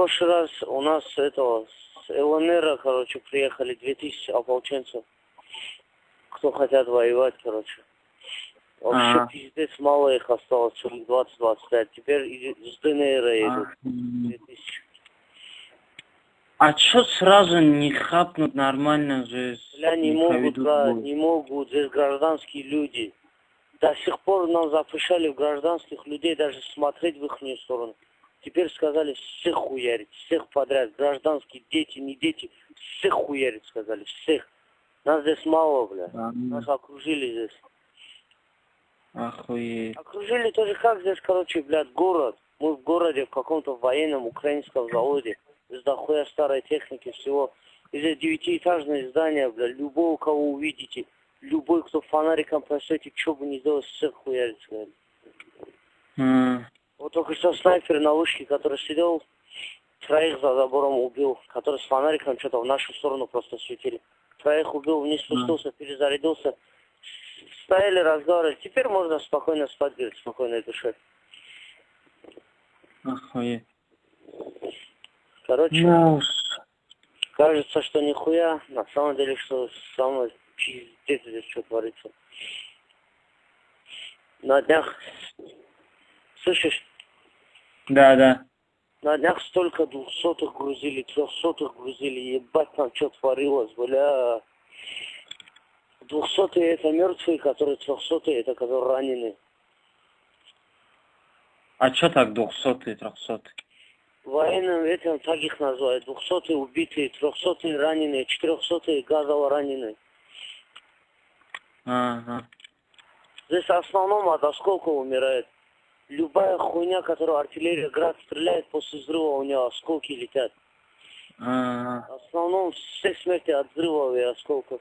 прошлый раз у нас этого с ЛНР, короче, приехали 2000 ополченцев, кто хотят воевать, короче. Вообще Ага. пиздец, мало их осталось, человек 20-25. Теперь с ДНР. Ах, 2000. А чё сразу не хапнут нормально же? Бля, не могут, проведут да, бой? не могут. Здесь гражданские люди. До сих пор нам запрещали в гражданских людей даже смотреть в их сторону. Теперь сказали всех хуярить, всех подряд. Гражданские дети, не дети, всех хуярить сказали, всех. Нас здесь мало, бля. А, ну, Нас окружили здесь. Охуеть. Окружили тоже как здесь, короче, блядь, город. Мы в городе, в каком-то военном украинском заводе. Здесь дохуя старой техники всего. И здесь девятиэтажное здание, блядь. Любого, кого увидите, любой, кто фонариком просветит, что бы ни сделал, всех хуярит, сказали. Вот только что снайпер на вышке, который сидел, троих за забором убил, который с фонариком что-то в нашу сторону просто светили. Троих убил, вниз спустился, перезарядился. Стояли, разговаривали. Теперь можно спокойно спать, говорит, спокойной душе. Охуеть. Короче, Ну, уж. кажется, что нихуя, на самом деле, что самое пиздец здесь что творится. На днях, слышишь, Да, да. на днях столько двухсотых грузили, трехсотых грузили, ебать там что творилось, бля. Двухсотые это мертвые, которые трехсотые это которые раненые. А чё так двухсотый, трехсотый? Военным этим так их называют. Двухсотые убитые, трехсотые раненые, четырехсотые газово раненые. Ага. Здесь в основном от осколков умирает. Любая хуйня, которую артиллерия град стреляет, после взрыва у нее осколки летят. Ага. В основном все смерти от взрывов и осколков.